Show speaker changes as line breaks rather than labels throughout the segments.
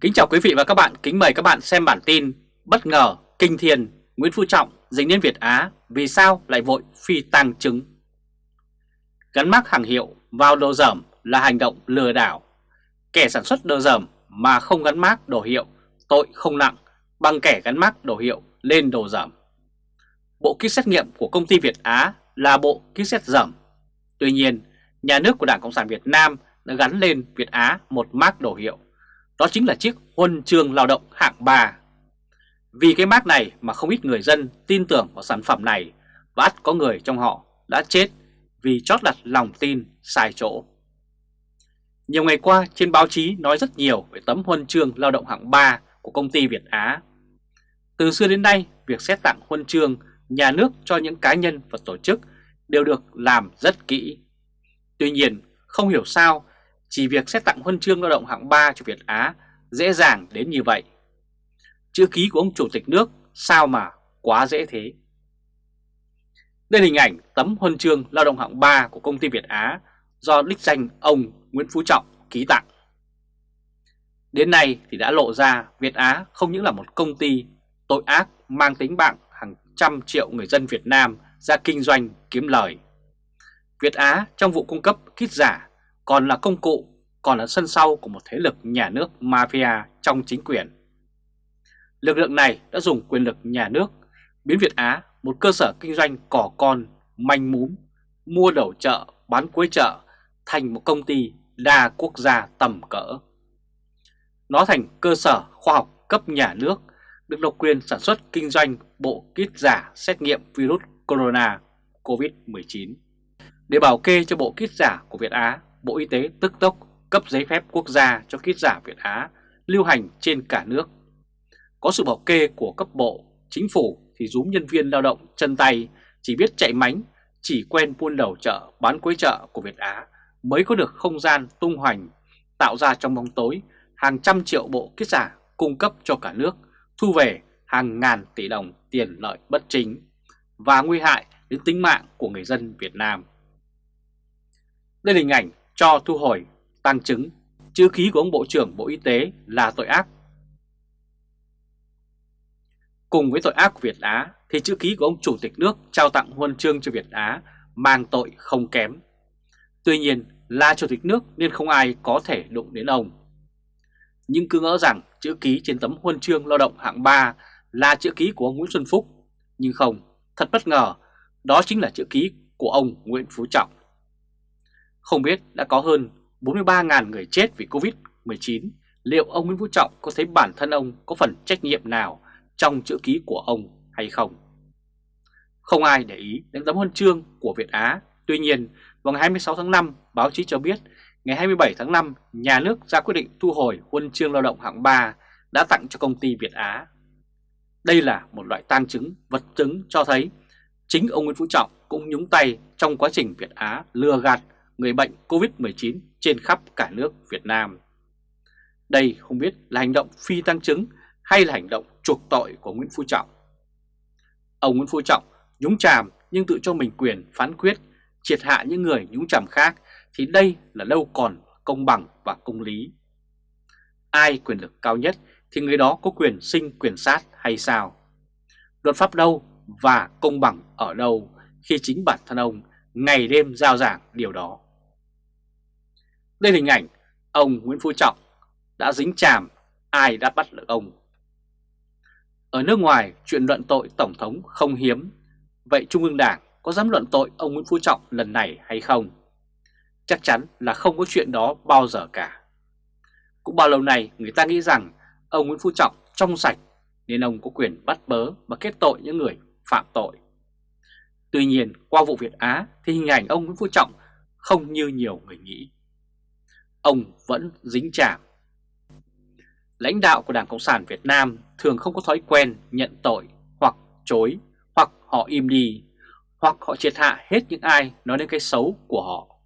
Kính chào quý vị và các bạn, kính mời các bạn xem bản tin Bất ngờ, kinh thiên, Nguyễn Phú Trọng dính đến Việt Á vì sao lại vội phi tăng chứng? Gắn mắc hàng hiệu vào đồ dởm là hành động lừa đảo. Kẻ sản xuất đồ dởm mà không gắn mác đồ hiệu tội không nặng bằng kẻ gắn mác đồ hiệu lên đồ dởm. Bộ kit xét nghiệm của công ty Việt Á là bộ kit xét dởm. Tuy nhiên, nhà nước của Đảng Cộng sản Việt Nam đã gắn lên Việt Á một mác đồ hiệu đó chính là chiếc huân chương lao động hạng 3. Vì cái mác này mà không ít người dân tin tưởng vào sản phẩm này và ắt có người trong họ đã chết vì chót đặt lòng tin sai chỗ. Nhiều ngày qua trên báo chí nói rất nhiều về tấm huân chương lao động hạng 3 của công ty Việt Á. Từ xưa đến nay, việc xét tặng huân chương nhà nước cho những cá nhân và tổ chức đều được làm rất kỹ. Tuy nhiên, không hiểu sao chỉ việc xét tặng huân chương lao động hạng 3 cho Việt Á dễ dàng đến như vậy. Chữ ký của ông Chủ tịch nước sao mà quá dễ thế. Đây là hình ảnh tấm huân chương lao động hạng 3 của công ty Việt Á do đích danh ông Nguyễn Phú Trọng ký tặng. Đến nay thì đã lộ ra Việt Á không những là một công ty tội ác mang tính bạn hàng trăm triệu người dân Việt Nam ra kinh doanh kiếm lời. Việt Á trong vụ cung cấp kit giả còn là công cụ, còn là sân sau của một thế lực nhà nước mafia trong chính quyền. Lực lượng này đã dùng quyền lực nhà nước biến Việt Á một cơ sở kinh doanh cỏ con, manh múm, mua đầu chợ, bán cuối chợ thành một công ty đa quốc gia tầm cỡ. Nó thành cơ sở khoa học cấp nhà nước được độc quyền sản xuất kinh doanh bộ kit giả xét nghiệm virus corona COVID-19. Để bảo kê cho bộ kit giả của Việt Á, Bộ Y tế tức tốc cấp giấy phép quốc gia cho kit giả Việt Á lưu hành trên cả nước. Có sự bảo kê của cấp bộ, chính phủ thì rúm nhân viên lao động chân tay chỉ biết chạy mánh, chỉ quen buôn đầu chợ, bán cuối chợ của Việt Á mới có được không gian tung hoành, tạo ra trong bóng tối hàng trăm triệu bộ kit giả cung cấp cho cả nước, thu về hàng ngàn tỷ đồng tiền lợi bất chính và nguy hại đến tính mạng của người dân Việt Nam. Đây là hình ảnh cho thu hồi, tăng chứng, chữ ký của ông Bộ trưởng Bộ Y tế là tội ác. Cùng với tội ác của Việt Á thì chữ ký của ông Chủ tịch nước trao tặng huân chương cho Việt Á mang tội không kém. Tuy nhiên là Chủ tịch nước nên không ai có thể đụng đến ông. Nhưng cứ ngỡ rằng chữ ký trên tấm huân chương lao động hạng 3 là chữ ký của ông Nguyễn Xuân Phúc. Nhưng không, thật bất ngờ, đó chính là chữ ký của ông Nguyễn Phú Trọng. Không biết đã có hơn 43.000 người chết vì Covid-19, liệu ông Nguyễn Phú Trọng có thấy bản thân ông có phần trách nhiệm nào trong chữ ký của ông hay không? Không ai để ý đến tấm huân chương của Việt Á. Tuy nhiên, vào ngày 26 tháng 5, báo chí cho biết ngày 27 tháng 5, nhà nước ra quyết định thu hồi huân chương lao động hạng 3 đã tặng cho công ty Việt Á. Đây là một loại tang chứng, vật chứng cho thấy chính ông Nguyễn Phú Trọng cũng nhúng tay trong quá trình Việt Á lừa gạt người bệnh COVID-19 trên khắp cả nước Việt Nam. Đây không biết là hành động phi tăng chứng hay là hành động chuộc tội của Nguyễn Phú Trọng. Ông Nguyễn Phú Trọng nhúng chàm nhưng tự cho mình quyền phán quyết, triệt hạ những người nhúng chàm khác thì đây là đâu còn công bằng và công lý. Ai quyền lực cao nhất thì người đó có quyền sinh quyền sát hay sao? Luật pháp đâu và công bằng ở đâu khi chính bản thân ông ngày đêm giao giảng điều đó? Đây là hình ảnh ông Nguyễn Phú Trọng đã dính chàm ai đã bắt được ông. Ở nước ngoài, chuyện luận tội Tổng thống không hiếm. Vậy Trung ương Đảng có dám luận tội ông Nguyễn Phú Trọng lần này hay không? Chắc chắn là không có chuyện đó bao giờ cả. Cũng bao lâu nay, người ta nghĩ rằng ông Nguyễn Phú Trọng trong sạch nên ông có quyền bắt bớ và kết tội những người phạm tội. Tuy nhiên, qua vụ Việt Á thì hình ảnh ông Nguyễn Phú Trọng không như nhiều người nghĩ ông vẫn dính chạm. Lãnh đạo của Đảng Cộng sản Việt Nam thường không có thói quen nhận tội hoặc chối hoặc họ im đi hoặc họ triệt hạ hết những ai nói đến cái xấu của họ.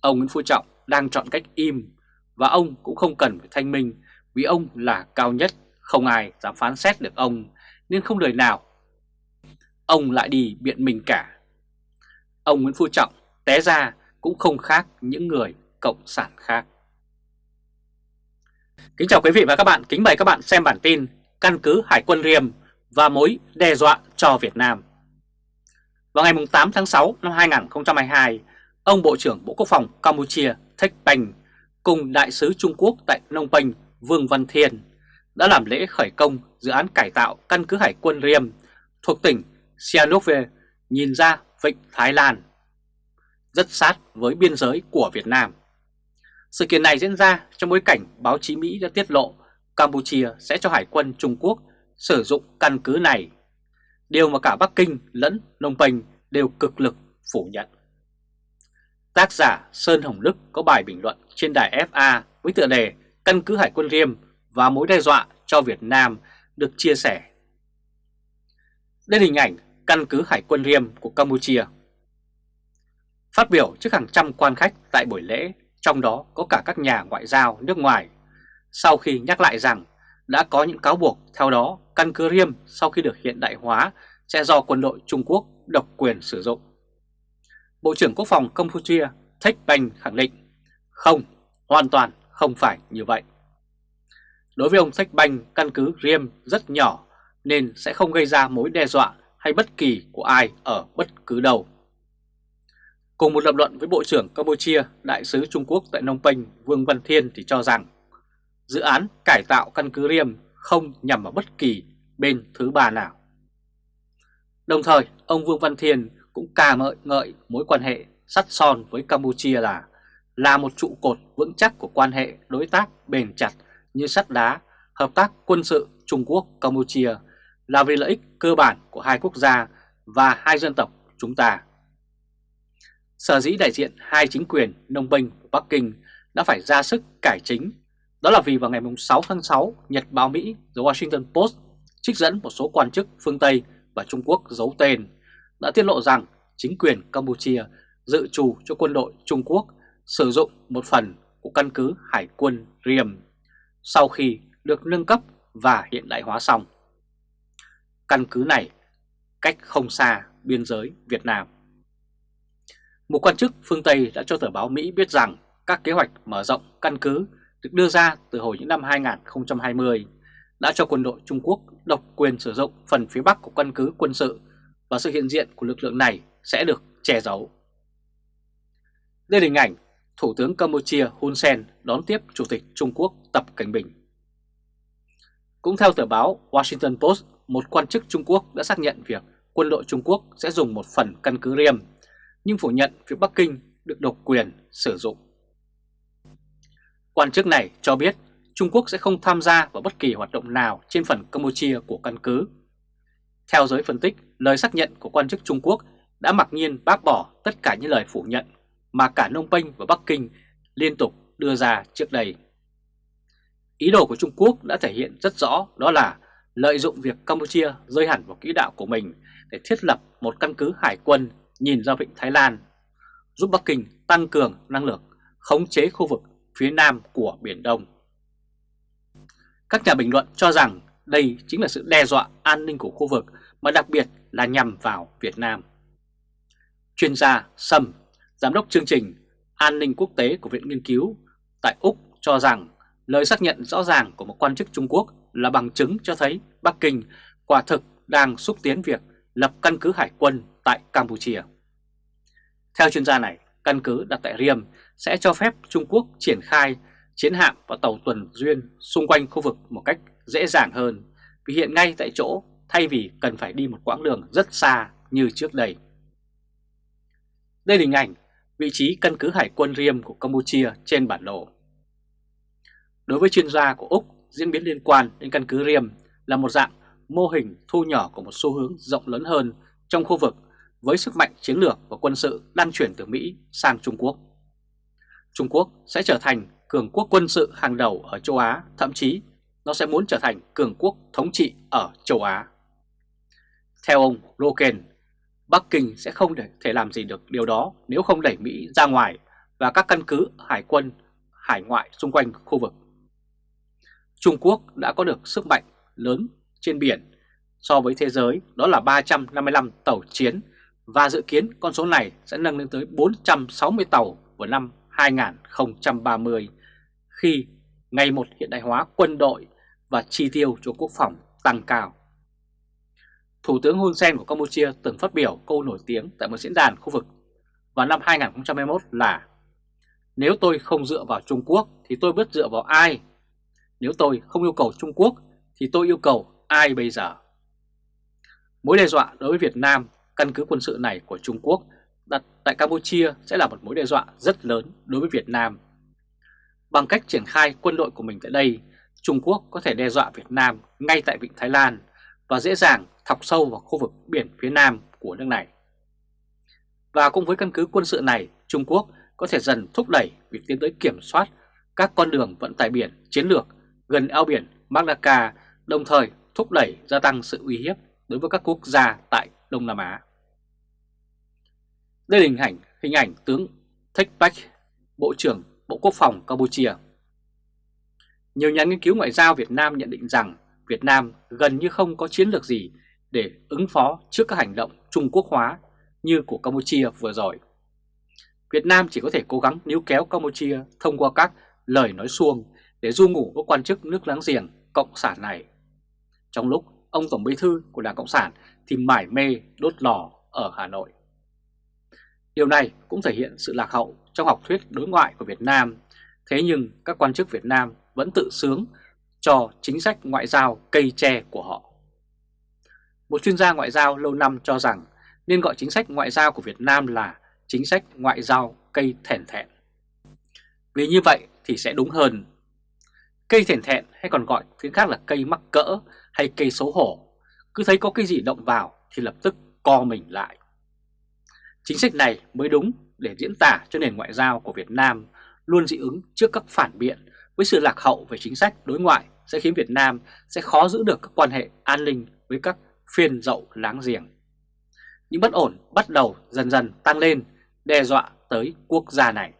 Ông Nguyễn Phú Trọng đang chọn cách im và ông cũng không cần phải thanh minh vì ông là cao nhất, không ai dám phán xét được ông nên không lời nào ông lại đi biện mình cả. Ông Nguyễn Phú Trọng té ra cũng không khác những người cộng sản khác. Kính chào quý vị và các bạn, kính mời các bạn xem bản tin Căn cứ Hải quân Riềm và mối đe dọa cho Việt Nam Vào ngày 8 tháng 6 năm 2022, ông Bộ trưởng Bộ Quốc phòng Campuchia Thech Bành cùng Đại sứ Trung Quốc tại Nông Penh Vương Văn Thiên đã làm lễ khởi công dự án cải tạo căn cứ Hải quân Riem thuộc tỉnh Sihanoukville nhìn ra Vịnh Thái Lan rất sát với biên giới của Việt Nam. Sự kiện này diễn ra trong bối cảnh báo chí Mỹ đã tiết lộ Campuchia sẽ cho Hải quân Trung Quốc sử dụng căn cứ này, điều mà cả Bắc Kinh lẫn Nông Penh đều cực lực phủ nhận. Tác giả Sơn Hồng Đức có bài bình luận trên đài FA với tựa đề Căn cứ Hải quân Riêm và mối đe dọa cho Việt Nam được chia sẻ. Đây là hình ảnh căn cứ Hải quân Riêm của Campuchia. Phát biểu trước hàng trăm quan khách tại buổi lễ, trong đó có cả các nhà ngoại giao nước ngoài, sau khi nhắc lại rằng đã có những cáo buộc theo đó căn cứ riêng sau khi được hiện đại hóa sẽ do quân đội Trung Quốc độc quyền sử dụng. Bộ trưởng Quốc phòng Campuchia Thích Banh khẳng định không, hoàn toàn không phải như vậy. Đối với ông Thích Banh, căn cứ riêng rất nhỏ nên sẽ không gây ra mối đe dọa hay bất kỳ của ai ở bất cứ đâu. Cùng một lập luận với Bộ trưởng Campuchia, Đại sứ Trung Quốc tại Nông Penh Vương Văn Thiên thì cho rằng dự án cải tạo căn cứ Riêm không nhằm vào bất kỳ bên thứ ba nào. Đồng thời, ông Vương Văn Thiên cũng ca ngợi ngợi mối quan hệ sắt son với Campuchia là là một trụ cột vững chắc của quan hệ đối tác bền chặt như sắt đá, hợp tác quân sự Trung Quốc-Campuchia là vì lợi ích cơ bản của hai quốc gia và hai dân tộc chúng ta. Sở dĩ đại diện hai chính quyền Đông binh của Bắc Kinh đã phải ra sức cải chính, đó là vì vào ngày 6 tháng 6, Nhật báo Mỹ The Washington Post trích dẫn một số quan chức phương Tây và Trung Quốc giấu tên đã tiết lộ rằng chính quyền Campuchia dự trù cho quân đội Trung Quốc sử dụng một phần của căn cứ Hải quân Riềm sau khi được nâng cấp và hiện đại hóa xong. Căn cứ này cách không xa biên giới Việt Nam. Một quan chức phương Tây đã cho tờ báo Mỹ biết rằng các kế hoạch mở rộng căn cứ được đưa ra từ hồi những năm 2020 đã cho quân đội Trung Quốc độc quyền sử dụng phần phía Bắc của căn cứ quân sự và sự hiện diện của lực lượng này sẽ được che giấu. Đây là hình ảnh Thủ tướng Campuchia Hun Sen đón tiếp Chủ tịch Trung Quốc Tập Cảnh Bình. Cũng theo tờ báo Washington Post, một quan chức Trung Quốc đã xác nhận việc quân đội Trung Quốc sẽ dùng một phần căn cứ riêng nhưng phủ nhận việc Bắc Kinh được độc quyền sử dụng. Quan chức này cho biết Trung Quốc sẽ không tham gia vào bất kỳ hoạt động nào trên phần Campuchia của căn cứ. Theo giới phân tích, lời xác nhận của quan chức Trung Quốc đã mặc nhiên bác bỏ tất cả những lời phủ nhận mà cả Nông Penh và Bắc Kinh liên tục đưa ra trước đây. Ý đồ của Trung Quốc đã thể hiện rất rõ đó là lợi dụng việc Campuchia rơi hẳn vào quỹ đạo của mình để thiết lập một căn cứ hải quân nhìn ra vịnh Thái Lan, giúp Bắc Kinh tăng cường năng lực khống chế khu vực phía nam của Biển Đông. Các nhà bình luận cho rằng đây chính là sự đe dọa an ninh của khu vực mà đặc biệt là nhằm vào Việt Nam. Chuyên gia Sâm, Giám đốc chương trình An ninh quốc tế của Viện Nghiên cứu tại Úc cho rằng lời xác nhận rõ ràng của một quan chức Trung Quốc là bằng chứng cho thấy Bắc Kinh quả thực đang xúc tiến việc lập căn cứ hải quân tại Campuchia. Theo chuyên gia này, căn cứ đặt tại Riem sẽ cho phép Trung Quốc triển khai chiến hạm và tàu tuần duyên xung quanh khu vực một cách dễ dàng hơn vì hiện ngay tại chỗ thay vì cần phải đi một quãng đường rất xa như trước đây. Đây là hình ảnh vị trí căn cứ hải quân Riem của Campuchia trên bản đồ. Đối với chuyên gia của Úc, diễn biến liên quan đến căn cứ Riem là một dạng mô hình thu nhỏ của một xu hướng rộng lớn hơn trong khu vực với sức mạnh chiến lược và quân sự đang chuyển từ Mỹ sang Trung Quốc. Trung Quốc sẽ trở thành cường quốc quân sự hàng đầu ở châu Á, thậm chí nó sẽ muốn trở thành cường quốc thống trị ở châu Á. Theo ông Roken, Bắc Kinh sẽ không thể làm gì được điều đó nếu không đẩy Mỹ ra ngoài và các căn cứ hải quân hải ngoại xung quanh khu vực. Trung Quốc đã có được sức mạnh lớn trên biển so với thế giới đó là 355 tàu chiến và dự kiến con số này sẽ nâng lên tới 460 tàu vào năm 2030 khi ngày một hiện đại hóa quân đội và chi tiêu cho quốc phòng tăng cao. Thủ tướng Hun Sen của Campuchia từng phát biểu câu nổi tiếng tại một diễn đàn khu vực vào năm 2021 là Nếu tôi không dựa vào Trung Quốc thì tôi biết dựa vào ai? Nếu tôi không yêu cầu Trung Quốc thì tôi yêu cầu ai bây giờ? Mối đe dọa đối với Việt Nam, căn cứ quân sự này của Trung Quốc đặt tại Campuchia sẽ là một mối đe dọa rất lớn đối với Việt Nam. Bằng cách triển khai quân đội của mình tại đây, Trung Quốc có thể đe dọa Việt Nam ngay tại Vịnh Thái Lan và dễ dàng thọc sâu vào khu vực biển phía Nam của nước này. Và cũng với căn cứ quân sự này, Trung Quốc có thể dần thúc đẩy việc tiến tới kiểm soát các con đường vận tải biển chiến lược gần eo biển Malacca, đồng thời thúc đẩy gia tăng sự uy hiếp đối với các quốc gia tại Đông Nam Á. Đây là hình ảnh, hình ảnh tướng Thích Bách Bộ trưởng Bộ Quốc phòng Campuchia. Nhiều nhà nghiên cứu ngoại giao Việt Nam nhận định rằng Việt Nam gần như không có chiến lược gì để ứng phó trước các hành động Trung Quốc hóa như của Campuchia vừa rồi. Việt Nam chỉ có thể cố gắng níu kéo Campuchia thông qua các lời nói suông để du ngủ các quan chức nước láng giềng Cộng sản này. Trong lúc ông Tổng Bí Thư của Đảng Cộng sản thì mải mê đốt lò ở Hà Nội. Điều này cũng thể hiện sự lạc hậu trong học thuyết đối ngoại của Việt Nam, thế nhưng các quan chức Việt Nam vẫn tự sướng cho chính sách ngoại giao cây tre của họ. Một chuyên gia ngoại giao lâu năm cho rằng nên gọi chính sách ngoại giao của Việt Nam là chính sách ngoại giao cây thèn thẹn. Vì như vậy thì sẽ đúng hơn. Cây thèn thẹn hay còn gọi tiếng khác là cây mắc cỡ hay cây xấu hổ, cứ thấy có cái gì động vào thì lập tức co mình lại. Chính sách này mới đúng để diễn tả cho nền ngoại giao của Việt Nam luôn dị ứng trước các phản biện với sự lạc hậu về chính sách đối ngoại sẽ khiến Việt Nam sẽ khó giữ được các quan hệ an ninh với các phiên dậu láng giềng. Những bất ổn bắt đầu dần dần tăng lên, đe dọa tới quốc gia này.